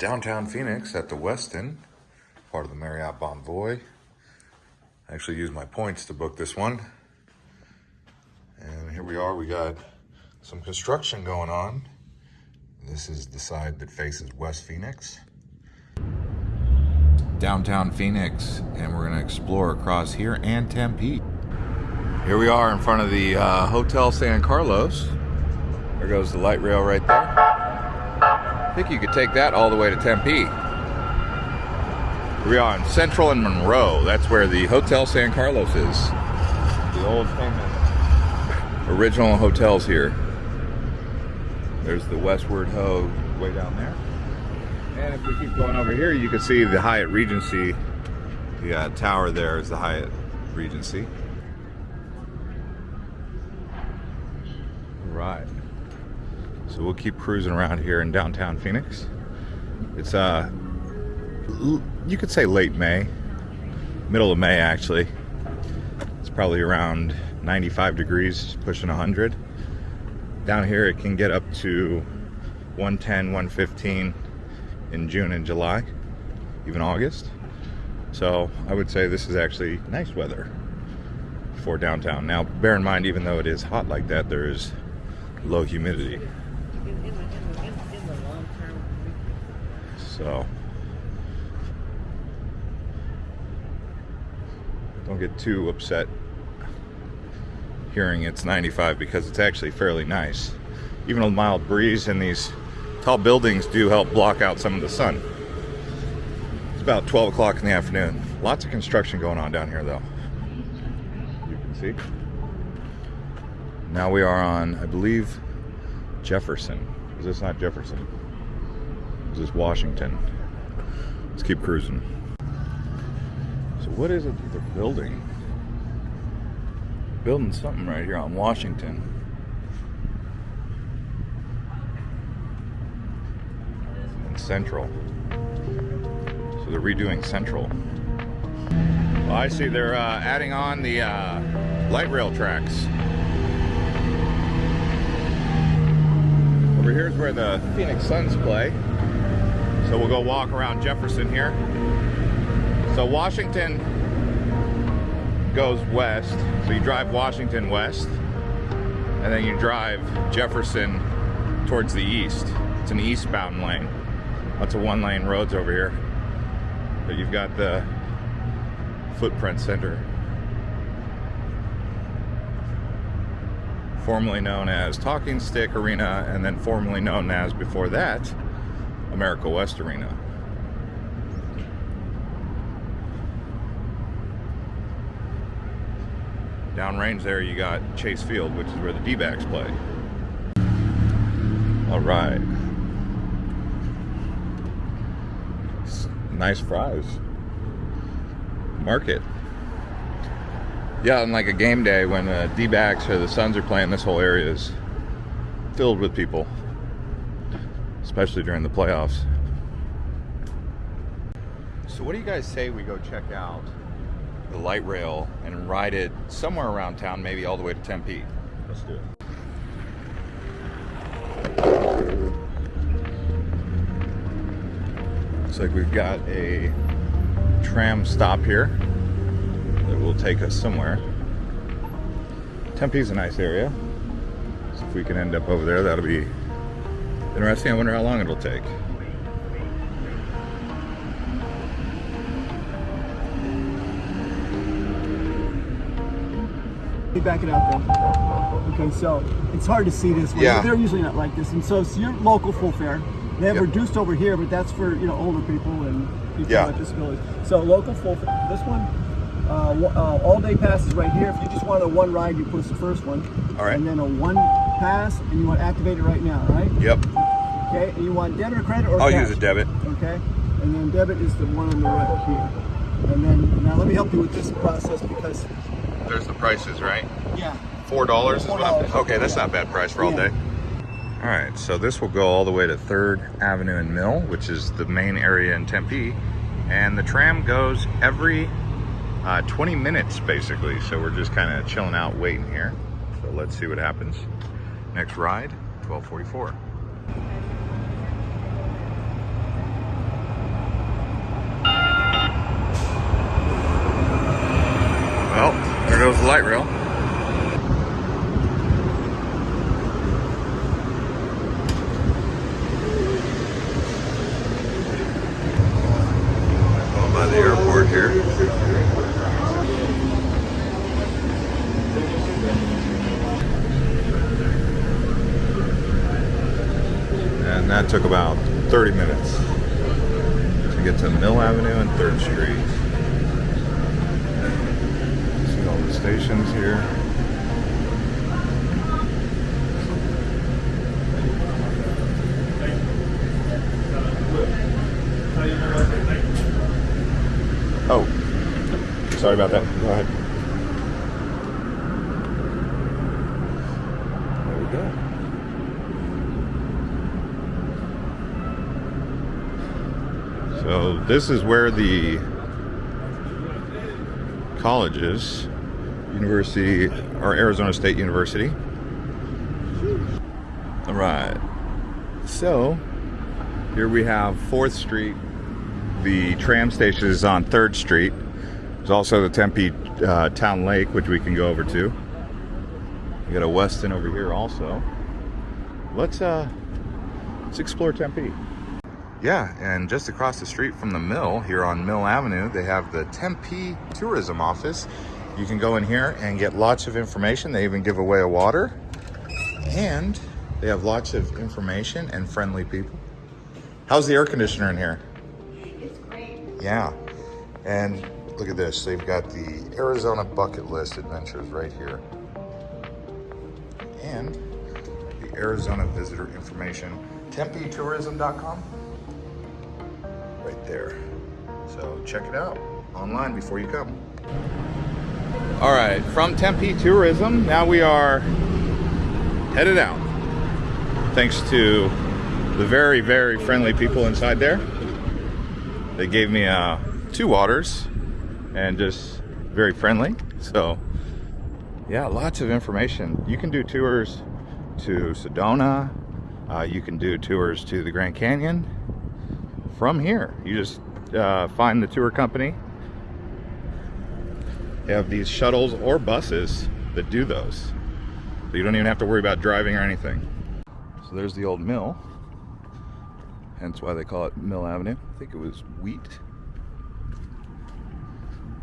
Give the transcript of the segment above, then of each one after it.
downtown Phoenix at the Westin, part of the Marriott Bonvoy. I actually used my points to book this one. And here we are, we got some construction going on. This is the side that faces West Phoenix. Downtown Phoenix, and we're gonna explore across here and Tempe. Here we are in front of the uh, Hotel San Carlos. There goes the light rail right there. I think you could take that all the way to Tempe. We are in Central and Monroe. That's where the Hotel San Carlos is. The old famous original hotels here. There's the Westward Ho way down there. And if we keep going over here, you can see the Hyatt Regency. The uh, tower there is the Hyatt Regency. Right. So we'll keep cruising around here in downtown Phoenix. It's uh you could say late May, middle of May actually. It's probably around 95 degrees, pushing 100. Down here it can get up to 110, 115 in June and July, even August. So I would say this is actually nice weather for downtown. Now bear in mind, even though it is hot like that, there is low humidity. So don't get too upset hearing it's 95 because it's actually fairly nice. Even a mild breeze and these tall buildings do help block out some of the sun. It's about 12 o'clock in the afternoon. Lots of construction going on down here though. You can see. Now we are on, I believe, Jefferson. Is this not Jefferson? This is Washington? Let's keep cruising. So what is it that they're building? Building something right here on Washington. And Central. So they're redoing Central. Well, I see they're uh, adding on the uh, light rail tracks. Over here is where the Phoenix Suns play. So we'll go walk around Jefferson here. So Washington goes west. So you drive Washington west, and then you drive Jefferson towards the east. It's an eastbound lane. Lots of one lane roads over here. But you've got the Footprint Center formerly known as Talking Stick Arena, and then formerly known as, before that, America West Arena. Downrange there you got Chase Field, which is where the D-backs play. All right. Nice fries. Market yeah, on like a game day when the uh, D-backs or the Suns are playing, this whole area is filled with people, especially during the playoffs. So what do you guys say we go check out the light rail and ride it somewhere around town, maybe all the way to Tempe? Let's do it. Looks like we've got a tram stop here that will take us somewhere. Tempe's a nice area. So if we can end up over there, that'll be interesting. I wonder how long it'll take. Back it up then. Okay, so it's hard to see this. Yeah. They're usually not like this. And so it's your local full fare. They have yep. reduced over here, but that's for you know older people and people yeah. with disabilities. So local full fare. This one uh, uh, all day passes right here. If you just want a one ride, you push the first one. All right. And then a one pass, and you want to activate it right now, right? Yep. Okay, and you want debit or credit or I'll cash? use a debit. Okay, and then debit is the one on the right here. And then, now let me help you with this process because... There's the prices, right? Yeah. Four dollars is what I'm, Okay, that's not a bad price for all day. All right, so this will go all the way to 3rd Avenue and Mill, which is the main area in Tempe. And the tram goes every uh, 20 minutes basically. So we're just kind of chilling out, waiting here. So let's see what happens. Next ride, 1244. the light rail. Going by the airport here. And that took about 30 minutes to get to Mill Avenue and 3rd Street. See all the stations here. Oh, sorry about that. Go ahead. There we go. So this is where the college is. University or Arizona State University. All right. So here we have 4th Street. The tram station is on 3rd Street. There's also the Tempe uh, Town Lake, which we can go over to. We got a Westin over here also. Let's uh let's explore Tempe. Yeah, and just across the street from the mill here on Mill Avenue, they have the Tempe Tourism Office. You can go in here and get lots of information. They even give away a water. And they have lots of information and friendly people. How's the air conditioner in here? It's great. Yeah. And look at this. They've got the Arizona bucket list adventures right here. And the Arizona visitor information. TempeTourism.com. Right there. So check it out online before you come. All right, from Tempe Tourism, now we are headed out. Thanks to the very, very friendly people inside there. They gave me uh, two waters and just very friendly. So, yeah, lots of information. You can do tours to Sedona. Uh, you can do tours to the Grand Canyon from here. You just uh, find the tour company. They have these shuttles or buses that do those. So you don't even have to worry about driving or anything. So there's the old mill. Hence why they call it Mill Avenue. I think it was wheat.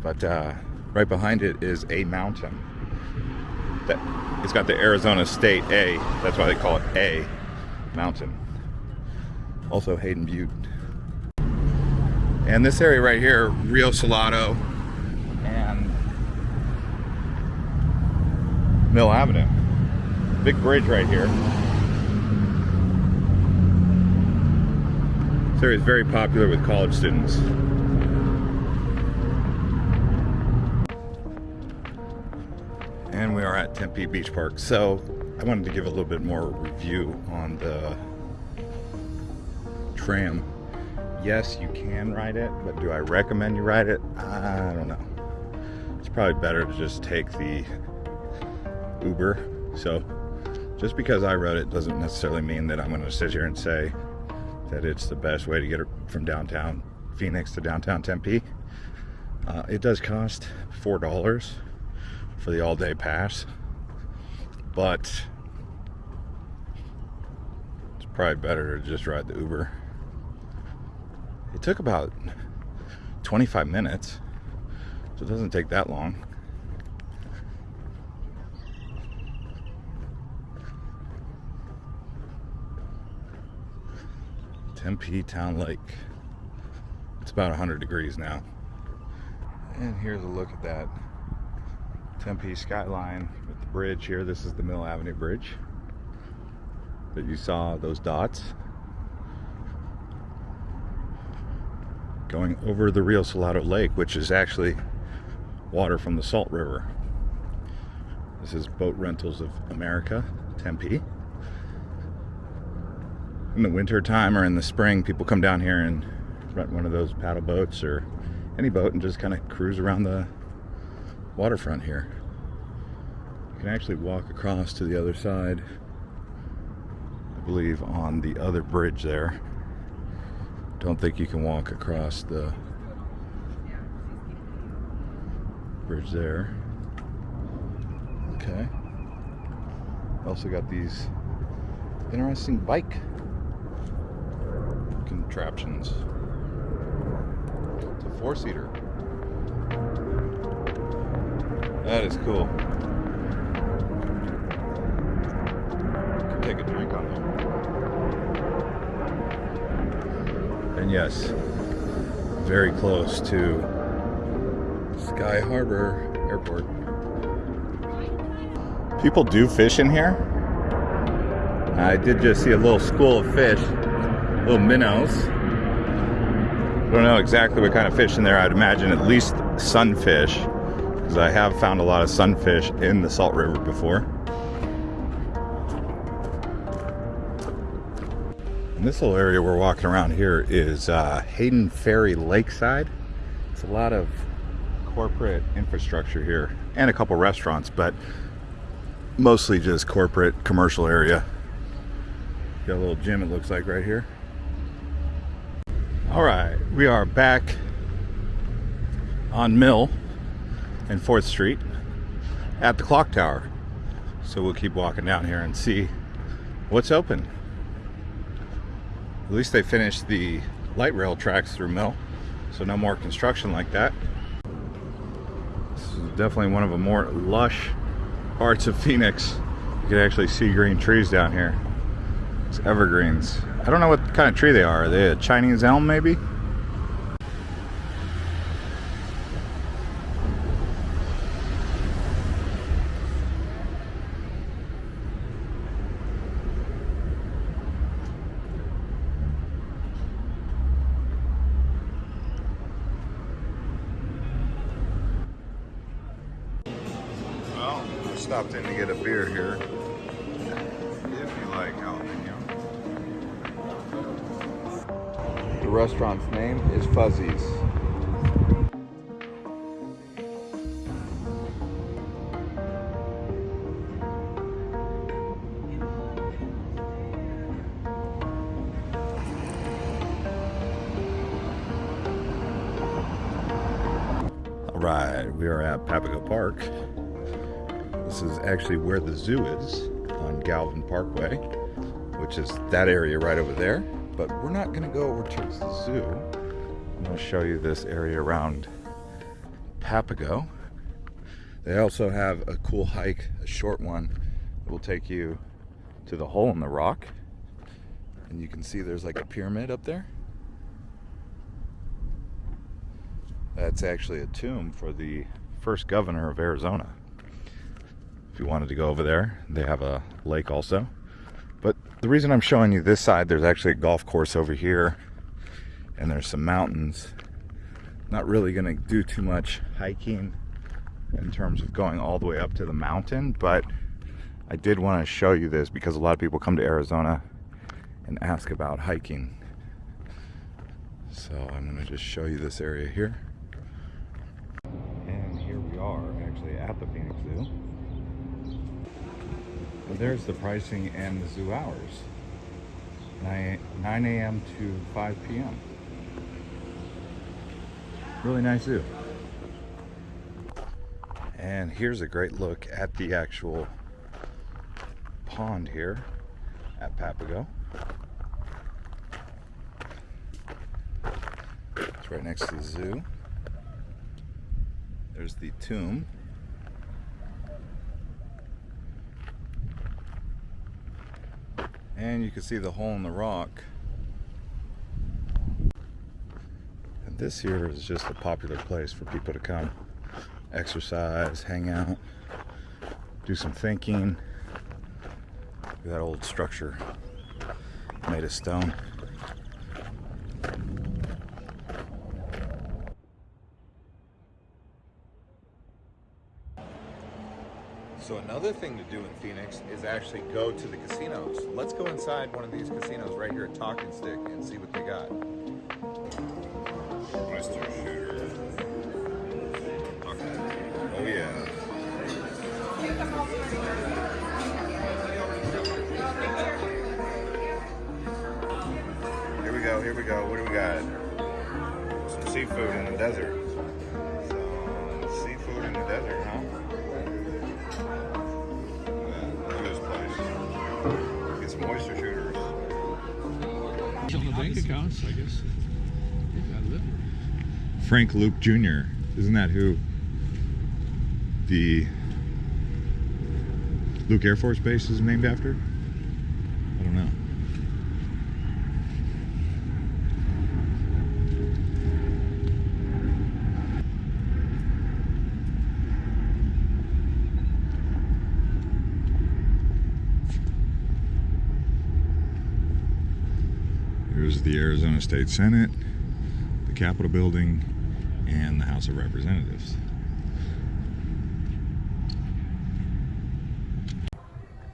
But uh, right behind it is a mountain. That it's got the Arizona State A. That's why they call it A Mountain. Also Hayden Butte. And this area right here, Rio Salado and Mill Avenue. Big bridge right here. This area is very popular with college students. And we are at Tempe Beach Park. So I wanted to give a little bit more review on the tram. Yes, you can ride it, but do I recommend you ride it? I don't know. It's probably better to just take the Uber. So just because I rode it doesn't necessarily mean that I'm going to sit here and say that it's the best way to get from downtown Phoenix to downtown Tempe. Uh, it does cost four dollars for the all-day pass, but it's probably better to just ride the Uber. It took about 25 minutes, so it doesn't take that long. Tempe Town Lake. It's about 100 degrees now. And here's a look at that Tempe skyline with the bridge here. This is the Mill Avenue Bridge that you saw those dots. Going over the Rio Salado Lake, which is actually water from the Salt River. This is Boat Rentals of America, Tempe in the winter time or in the spring, people come down here and rent one of those paddle boats or any boat and just kind of cruise around the waterfront here. You can actually walk across to the other side, I believe on the other bridge there. Don't think you can walk across the bridge there. Okay. Also got these interesting bike contraptions. It's a four-seater. That is cool. Take a drink on there. And yes, very close to Sky Harbor Airport. People do fish in here. I did just see a little school of fish, little minnows. I don't know exactly what kind of fish in there. I'd imagine at least sunfish, because I have found a lot of sunfish in the Salt River before. And this little area we're walking around here is uh, Hayden Ferry Lakeside. It's a lot of corporate infrastructure here and a couple restaurants, but mostly just corporate commercial area. Got a little gym it looks like right here. All right, we are back on Mill and 4th Street at the clock tower. So we'll keep walking down here and see what's open. At least they finished the light rail tracks through Mill, so no more construction like that. This is definitely one of the more lush parts of Phoenix. You can actually see green trees down here. It's evergreens. I don't know what kind of tree they are. Are they a Chinese elm maybe? Well, I stopped in to get a beer here. If you like jalapeno. The restaurant's name is Fuzzies. All right, we are at Papago Park. This is actually where the zoo is on Galvin Parkway, which is that area right over there. But we're not going to go over towards the zoo. I'm going to show you this area around Papago. They also have a cool hike, a short one, that will take you to the hole in the rock. And you can see there's like a pyramid up there. That's actually a tomb for the first governor of Arizona. You wanted to go over there, they have a lake also. But the reason I'm showing you this side, there's actually a golf course over here, and there's some mountains. Not really to do too much hiking in terms of going all the way up to the mountain, but I did want to show you this because a lot of people come to Arizona and ask about hiking. So I'm to just show you this area here. And here we are actually at the Phoenix Zoo. There's the pricing and the zoo hours 9, 9 a.m. to 5 p.m. Really nice zoo. And here's a great look at the actual pond here at Papago. It's right next to the zoo. There's the tomb. And you can see the hole in the rock. And this here is just a popular place for people to come exercise, hang out, do some thinking. That old structure made of stone. So another thing to do in Phoenix is actually go to the casinos. Let's go inside one of these casinos right here at Talking Stick and see what they got. Meister Shooter. Oh yeah. Here we go, here we go. What do we got? Some seafood in the desert. I guess. Frank Luke Jr. Isn't that who the Luke Air Force Base is named after? I don't know. Here's the Arizona State Senate, the Capitol Building, and the House of Representatives.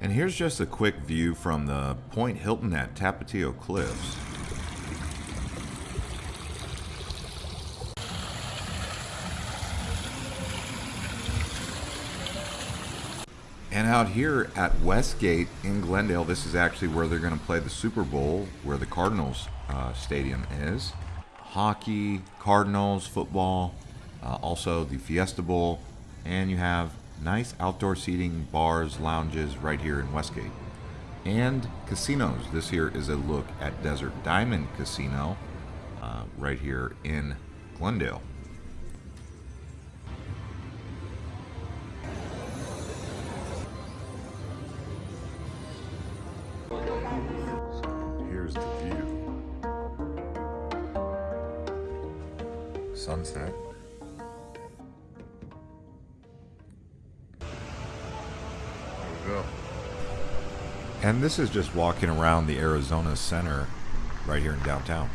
And here's just a quick view from the Point Hilton at Tapatio Cliffs. And out here at Westgate in Glendale, this is actually where they're going to play the Super Bowl, where the Cardinals uh, stadium is. Hockey, Cardinals, football, uh, also the Fiesta Bowl, and you have nice outdoor seating, bars, lounges right here in Westgate. And casinos. This here is a look at Desert Diamond Casino uh, right here in Glendale. Sunset. There we go. And this is just walking around the Arizona Center right here in downtown.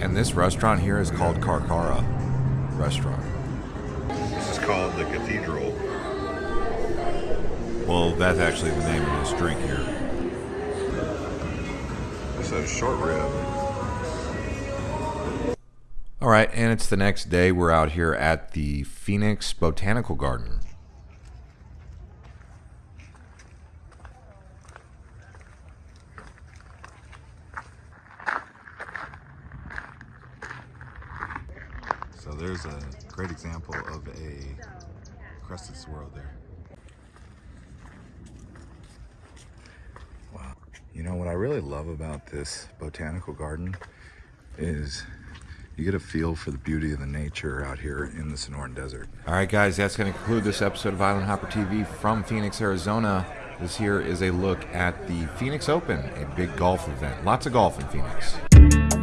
And this restaurant here is called Karkara Restaurant. Called the Cathedral. Well, that's actually the name of this drink here. This is short rib. All right, and it's the next day. We're out here at the Phoenix Botanical Garden. So there's a great example of a crested saguaro there. Wow. You know what I really love about this botanical garden is you get a feel for the beauty of the nature out here in the Sonoran Desert. All right, guys, that's going to conclude this episode of Island Hopper TV from Phoenix, Arizona. This here is a look at the Phoenix Open, a big golf event. Lots of golf in Phoenix.